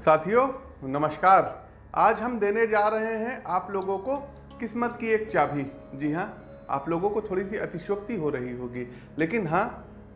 साथियों, नमस्कार। आज हम देने जा रहे हैं आप लोगों को किस्मत की एक चाबी। जी हाँ आप लोगों को थोड़ी सी अतिशोक्ति हो रही होगी। लेकिन हाँ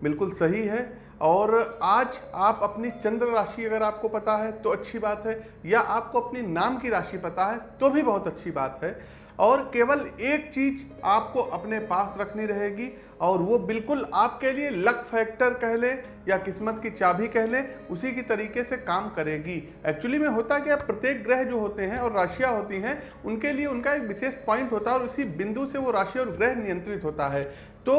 बिल्कुल सही है। और आज आप अपनी चंद्र राशि अगर आपको पता है तो अच्छी बात है। या आपको अपनी नाम की राशि पता है तो भी बहुत अच्छी बात है। और केवल एक चीज़ आपको अपने पास रखनी रहेगी और वो बिल्कुल आपके लिए लक फैक्टर कह लें या किस्मत की चाबी कह लें, उसी की तरीके से काम करेगी। एक्चुअली में होता क्या, प्रत्येक ग्रह जो होते हैं और राशियाँ होती हैं, उनके लिए उनका एक विशेष पॉइंट होता है और उसी बिंदु से वो राशि और ग्रह नियंत्रित होता है। तो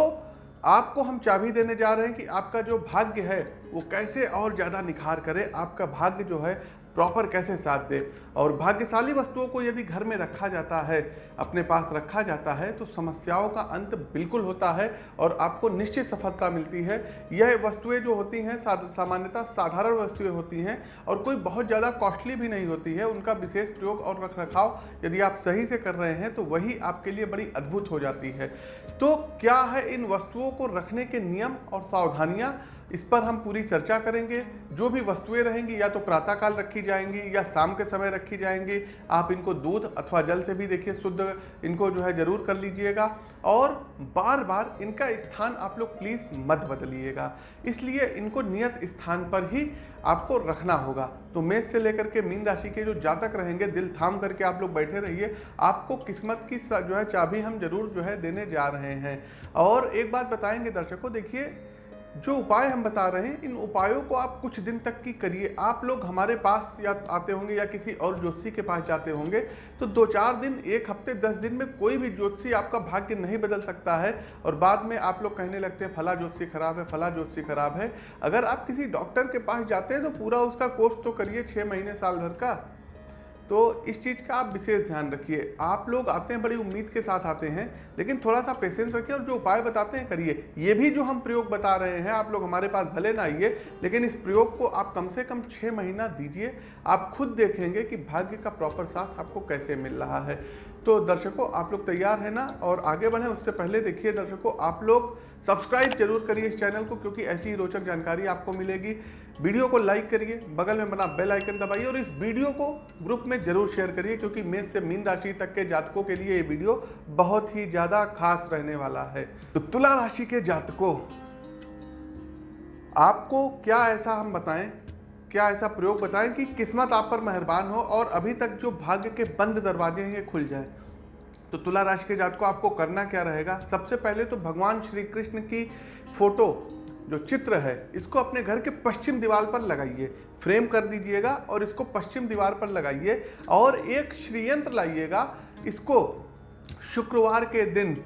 आपको हम चाबी देने जा रहे हैं कि आपका जो भाग्य है, वो कैसे और ज़्यादा निखार करे, आपका भाग्य जो है प्रॉपर कैसे साथ दे? और भाग्यशाली वस्तुओं को यदि घर में रखा जाता है, अपने पास रखा जाता है तो समस्याओं का अंत बिल्कुल होता है और आपको निश्चित सफलता मिलती है। यह वस्तुएँ जो होती हैं सामान्यतः साधारण वस्तुएँ होती हैं और कोई बहुत ज़्यादा कॉस्टली भी नहीं होती है। उनका विशेष प्रयोग और रख रखाव यदि आप सही से कर रहे हैं तो वही आपके लिए बड़ी अद्भुत हो जाती है। तो क्या है इन वस्तुओं को रखने के नियम और सावधानियाँ? इस पर हम पूरी चर्चा करेंगे। जो भी वस्तुएँ रहेंगी, या तो प्रातःकाल रखी जाएँगी, या शाम के समय रखी जाएँगी, आप इनको दूध अथवा जल से भी देखिए, शुद्ध इनको जो है ज़रूर कर लीजिएगा। और बार बार इनका स्थान आप लोग प्लीज़ मत बदलिएगा। इसलिए इनको नियत स्थान पर ही आपको रखना होगा। तो मेष से लेकर के मीन राशि के जो जातक रहेंगे, दिल थाम करके आप लोग बैठे रहिए। आपको किस्मत की जो है चाबी हम ज़रूर जो है देने जा रहे हैं। और एक बात बताएँगे दर्शकों, देखिए जो उपाय हम बता रहे हैं, इन उपायों को आप कुछ दिन तक की करिए। आप लोग हमारे पास या आते होंगे या किसी और ज्योतिषी के पास जाते होंगे तो दो चार दिन, एक हफ़्ते, दस दिन में कोई भी ज्योतिषी आपका भाग्य नहीं बदल सकता है और बाद में आप लोग कहने लगते हैं, फला ज्योतिषी खराब है, फला ज्योतिषी खराब है। अगर आप किसी डॉक्टर के पास जाते हैं तो पूरा उसका कोर्स तो करिए छः महीने साल भर का। तो इस चीज़ का आप विशेष ध्यान रखिए। आप लोग आते हैं, बड़ी उम्मीद के साथ आते हैं, लेकिन थोड़ा सा पेशेंस रखिए और जो उपाय बताते हैं करिए। ये भी जो हम प्रयोग बता रहे हैं, आप लोग हमारे पास भले ना आइए, लेकिन इस प्रयोग को आप कम से कम छः महीना दीजिए। आप खुद देखेंगे कि भाग्य का प्रॉपर साथ आपको कैसे मिल रहा है। तो दर्शकों, आप लोग तैयार हैं ना? और आगे बढ़ें, उससे पहले देखिए दर्शकों, आप लोग सब्सक्राइब ज़रूर करिए इस चैनल को, क्योंकि ऐसी ही रोचक जानकारी आपको मिलेगी। वीडियो को लाइक करिए, बगल में बना बेल आइकन दबाइए और इस वीडियो को ग्रुप में ज़रूर शेयर करिए, क्योंकि मेष से मीन राशि तक के जातकों के लिए ये वीडियो बहुत ही ज़्यादा खास रहने वाला है। तो तुला राशि के जातकों, आपको क्या ऐसा हम बताएँ क्या ऐसा प्रयोग बताएँ कि किस्मत आप पर मेहरबान हो और अभी तक जो भाग्य के बंद दरवाजे हैं, ये खुल जाए? तो तुला राशि के जात को आपको करना क्या रहेगा? सबसे पहले तो भगवान श्री कृष्ण की फ़ोटो, जो चित्र है, इसको अपने घर के पश्चिम दीवार पर लगाइए। फ्रेम कर दीजिएगा और इसको पश्चिम दीवार पर लगाइए और एक श्रीयंत्र लाइएगा। इसको शुक्रवार के दिन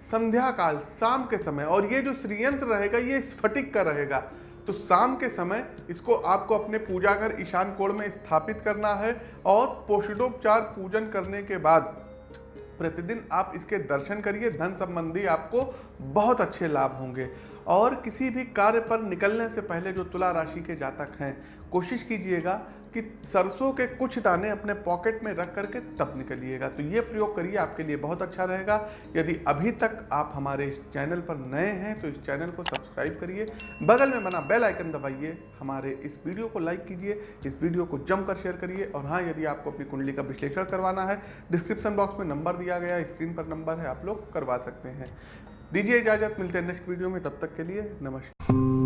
संध्या काल शाम के समय, और ये जो श्रीयंत्र रहेगा, ये स्फटिक का रहेगा। तो शाम के समय इसको आपको अपने पूजा घर ईशान कोण में स्थापित करना है और पोषणोपचार पूजन करने के बाद प्रतिदिन आप इसके दर्शन करिए। धन संबंधी आपको बहुत अच्छे लाभ होंगे। और किसी भी कार्य पर निकलने से पहले जो तुला राशि के जातक हैं, कोशिश कीजिएगा कि सरसों के कुछ दाने अपने पॉकेट में रख करके तब निकलिएगा। तो ये प्रयोग करिए, आपके लिए बहुत अच्छा रहेगा। यदि अभी तक आप हमारे इस चैनल पर नए हैं तो इस चैनल को सब्सक्राइब करिए। बगल में बना बेल आइकन दबाइए। हमारे इस वीडियो को लाइक कीजिए, इस वीडियो को जमकर शेयर करिए। और हाँ यदि आपको अपनी कुंडली का विश्लेषण करवाना है, डिस्क्रिप्शन बॉक्स में नंबर दिया गया स्क्रीन पर नंबर है, आप लोग करवा सकते हैं। दीजिए इजाज़त, मिलते हैं नेक्स्ट वीडियो में, तब तक के लिए नमस्कार।